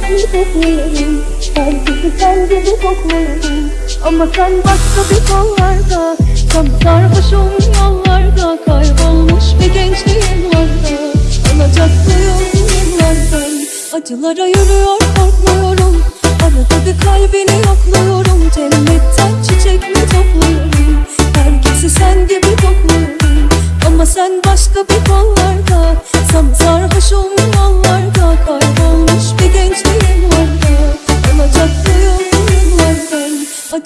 çiçekli kokluyorum Herkesi sen gibi kokluyorum Ama sen başka bir kollarda Tam sarhoşum yollarda Kaybolmuş bir gençliğim vardı Alacaklıyım yıllardan Acılara yürüyor korkmuyorum. Arada bir kalbini yokluyorum Cennetten çiçek mi topluyorum? Herkesi sen gibi kokluyorum Ama sen başka bir kollarda Sam sarhoşum yollarda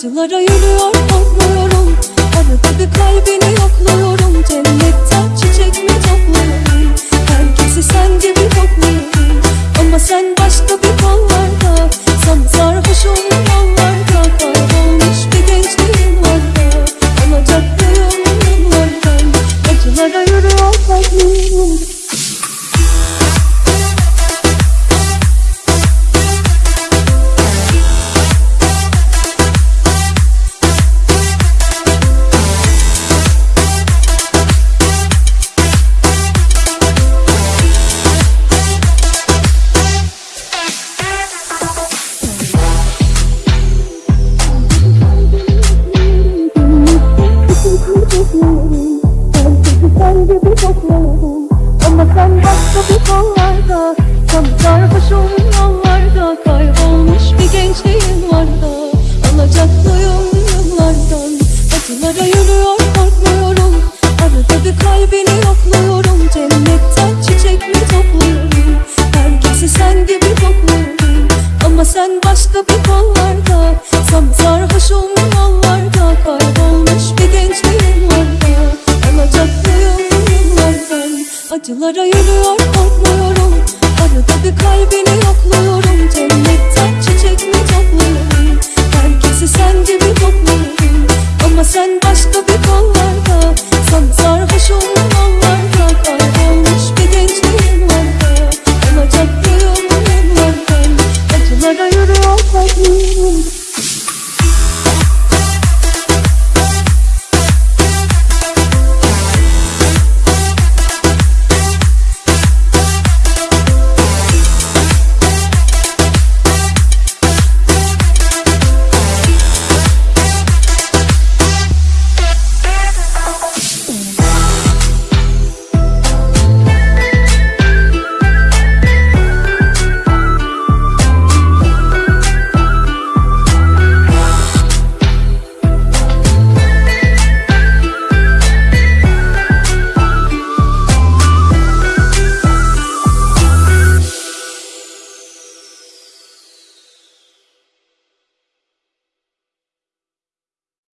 Acılara yürüyor korkmuyorum Arada bir kalbini yokluyorum. Cennetten çiçek mi topluyorum Herkesi sen gibi kokluyorum Ama sen başka bir kollarda Alacaklıyım yıllardan Acılara yürüyor kalbim gibi kokluyorum Ama sen başka bir kollarda Tam sarhoşum yollarda Kaybolmuş bir gençliğim vardı. Alacaklıyım yıllardan Acılara yürüyor korkmuyorum. Arada bir kalbini yokluyorum Cennetten çiçek mi topluyorum? Herkesi sen gibi kokluyorum. Ama sen başka bir kollarda Acılara yürüyor korkmuyorum Arada bir kalbini yokluyorum. Cennetten çiçek mi topluyorum Herkesi sen gibi topluyorum Ama sen başka bir